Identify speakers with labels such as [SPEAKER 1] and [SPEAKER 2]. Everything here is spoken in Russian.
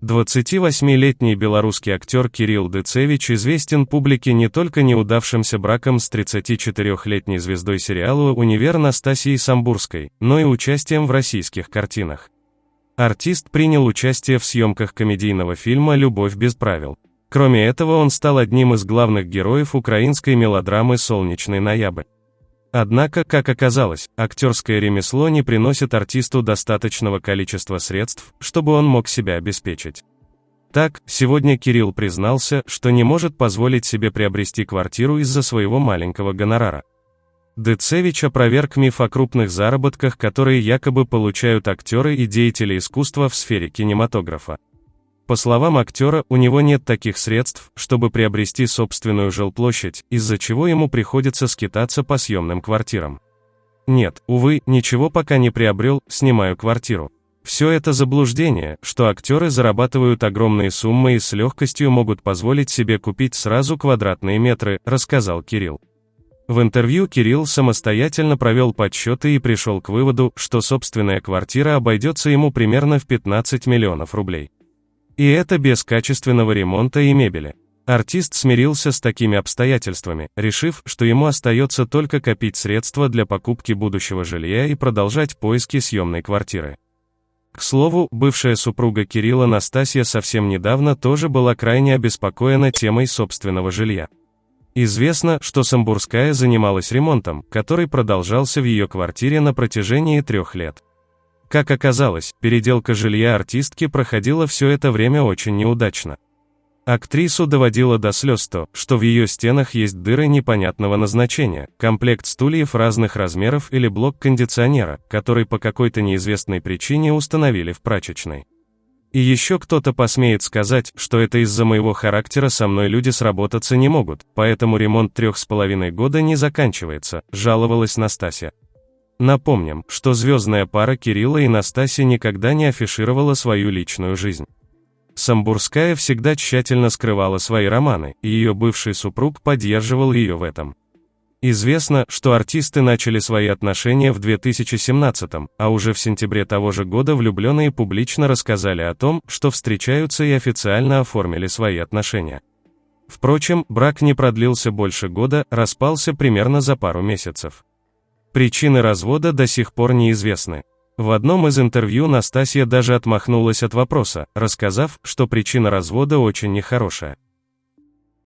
[SPEAKER 1] 28-летний белорусский актер Кирилл Децевич известен публике не только неудавшимся браком с 34-летней звездой сериала «Универ» Настасией Самбурской, но и участием в российских картинах. Артист принял участие в съемках комедийного фильма «Любовь без правил». Кроме этого, он стал одним из главных героев украинской мелодрамы «Солнечный ноябрь». Однако, как оказалось, актерское ремесло не приносит артисту достаточного количества средств, чтобы он мог себя обеспечить. Так, сегодня Кирилл признался, что не может позволить себе приобрести квартиру из-за своего маленького гонорара. Децевич опроверг миф о крупных заработках, которые якобы получают актеры и деятели искусства в сфере кинематографа. По словам актера, у него нет таких средств, чтобы приобрести собственную жилплощадь, из-за чего ему приходится скитаться по съемным квартирам. Нет, увы, ничего пока не приобрел, снимаю квартиру. Все это заблуждение, что актеры зарабатывают огромные суммы и с легкостью могут позволить себе купить сразу квадратные метры, рассказал Кирилл. В интервью Кирилл самостоятельно провел подсчеты и пришел к выводу, что собственная квартира обойдется ему примерно в 15 миллионов рублей. И это без качественного ремонта и мебели. Артист смирился с такими обстоятельствами, решив, что ему остается только копить средства для покупки будущего жилья и продолжать поиски съемной квартиры. К слову, бывшая супруга Кирилла Настасья совсем недавно тоже была крайне обеспокоена темой собственного жилья. Известно, что Самбурская занималась ремонтом, который продолжался в ее квартире на протяжении трех лет. Как оказалось, переделка жилья артистки проходила все это время очень неудачно. Актрису доводило до слез то, что в ее стенах есть дыры непонятного назначения, комплект стульев разных размеров или блок кондиционера, который по какой-то неизвестной причине установили в прачечной. И еще кто-то посмеет сказать, что это из-за моего характера со мной люди сработаться не могут, поэтому ремонт трех с половиной года не заканчивается, жаловалась Настасья. Напомним, что звездная пара Кирилла и Настасья никогда не афишировала свою личную жизнь. Самбурская всегда тщательно скрывала свои романы, и ее бывший супруг поддерживал ее в этом. Известно, что артисты начали свои отношения в 2017 а уже в сентябре того же года влюбленные публично рассказали о том, что встречаются и официально оформили свои отношения. Впрочем, брак не продлился больше года, распался примерно за пару месяцев. Причины развода до сих пор неизвестны. В одном из интервью Настасья даже отмахнулась от вопроса, рассказав, что причина развода очень нехорошая.